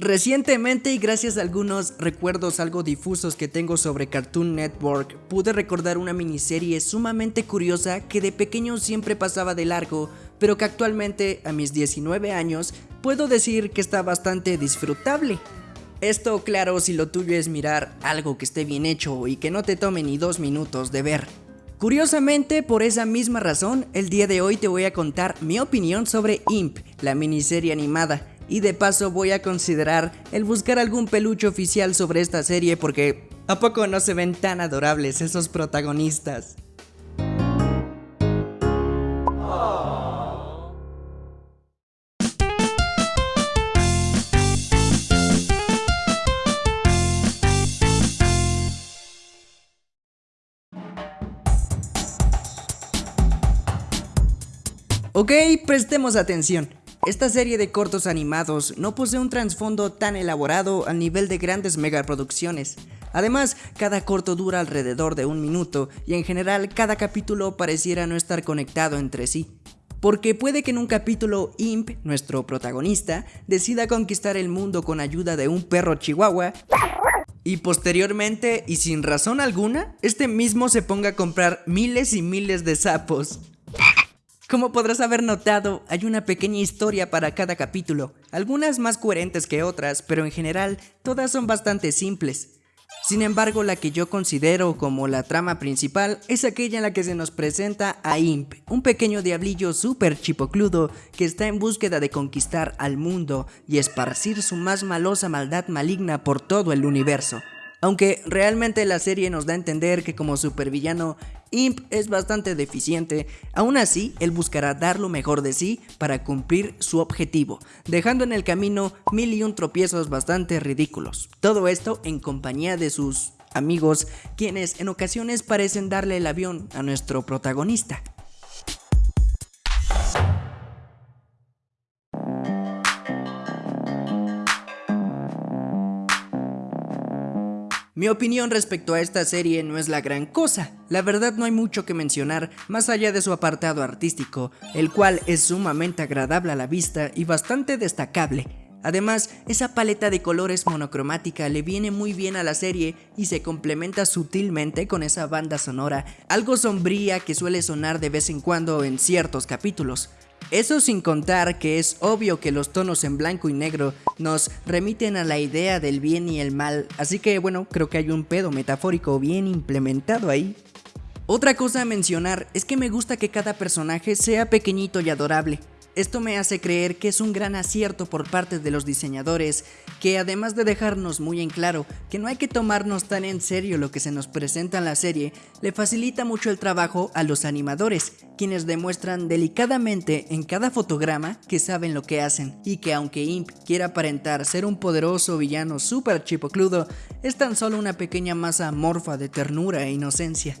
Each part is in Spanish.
Recientemente y gracias a algunos recuerdos algo difusos que tengo sobre Cartoon Network, pude recordar una miniserie sumamente curiosa que de pequeño siempre pasaba de largo, pero que actualmente a mis 19 años puedo decir que está bastante disfrutable. Esto claro si lo tuyo es mirar algo que esté bien hecho y que no te tome ni dos minutos de ver. Curiosamente, por esa misma razón, el día de hoy te voy a contar mi opinión sobre Imp, la miniserie animada, y de paso voy a considerar el buscar algún peluche oficial sobre esta serie porque ¿a poco no se ven tan adorables esos protagonistas? Ok, prestemos atención. Esta serie de cortos animados no posee un trasfondo tan elaborado al nivel de grandes megaproducciones. Además, cada corto dura alrededor de un minuto y en general cada capítulo pareciera no estar conectado entre sí. Porque puede que en un capítulo Imp, nuestro protagonista, decida conquistar el mundo con ayuda de un perro chihuahua y posteriormente, y sin razón alguna, este mismo se ponga a comprar miles y miles de sapos. Como podrás haber notado, hay una pequeña historia para cada capítulo, algunas más coherentes que otras, pero en general todas son bastante simples. Sin embargo, la que yo considero como la trama principal es aquella en la que se nos presenta a Imp, un pequeño diablillo súper chipocludo que está en búsqueda de conquistar al mundo y esparcir su más malosa maldad maligna por todo el universo. Aunque realmente la serie nos da a entender que como supervillano Imp es bastante deficiente, aún así él buscará dar lo mejor de sí para cumplir su objetivo, dejando en el camino mil y un tropiezos bastante ridículos. Todo esto en compañía de sus amigos, quienes en ocasiones parecen darle el avión a nuestro protagonista. Mi opinión respecto a esta serie no es la gran cosa, la verdad no hay mucho que mencionar más allá de su apartado artístico, el cual es sumamente agradable a la vista y bastante destacable. Además, esa paleta de colores monocromática le viene muy bien a la serie y se complementa sutilmente con esa banda sonora, algo sombría que suele sonar de vez en cuando en ciertos capítulos. Eso sin contar que es obvio que los tonos en blanco y negro nos remiten a la idea del bien y el mal, así que bueno, creo que hay un pedo metafórico bien implementado ahí. Otra cosa a mencionar es que me gusta que cada personaje sea pequeñito y adorable. Esto me hace creer que es un gran acierto por parte de los diseñadores, que además de dejarnos muy en claro que no hay que tomarnos tan en serio lo que se nos presenta en la serie, le facilita mucho el trabajo a los animadores, quienes demuestran delicadamente en cada fotograma que saben lo que hacen, y que aunque Imp quiera aparentar ser un poderoso villano super chipocludo, es tan solo una pequeña masa amorfa de ternura e inocencia.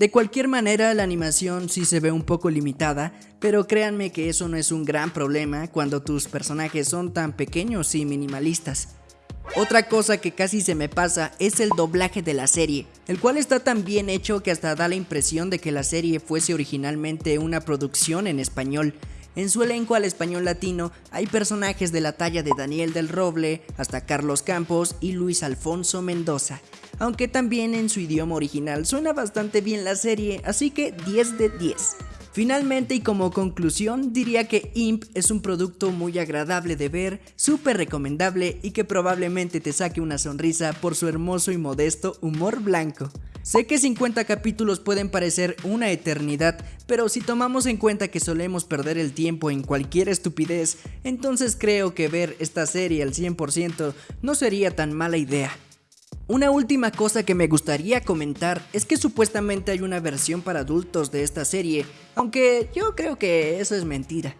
De cualquier manera, la animación sí se ve un poco limitada, pero créanme que eso no es un gran problema cuando tus personajes son tan pequeños y minimalistas. Otra cosa que casi se me pasa es el doblaje de la serie, el cual está tan bien hecho que hasta da la impresión de que la serie fuese originalmente una producción en español. En su elenco al español latino hay personajes de la talla de Daniel del Roble, hasta Carlos Campos y Luis Alfonso Mendoza, aunque también en su idioma original suena bastante bien la serie, así que 10 de 10. Finalmente y como conclusión diría que Imp es un producto muy agradable de ver, súper recomendable y que probablemente te saque una sonrisa por su hermoso y modesto humor blanco. Sé que 50 capítulos pueden parecer una eternidad, pero si tomamos en cuenta que solemos perder el tiempo en cualquier estupidez, entonces creo que ver esta serie al 100% no sería tan mala idea. Una última cosa que me gustaría comentar es que supuestamente hay una versión para adultos de esta serie, aunque yo creo que eso es mentira.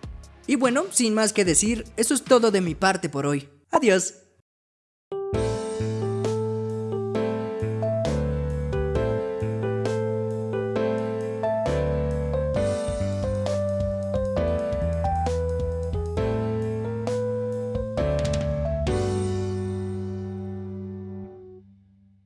Y bueno, sin más que decir, eso es todo de mi parte por hoy. Adiós.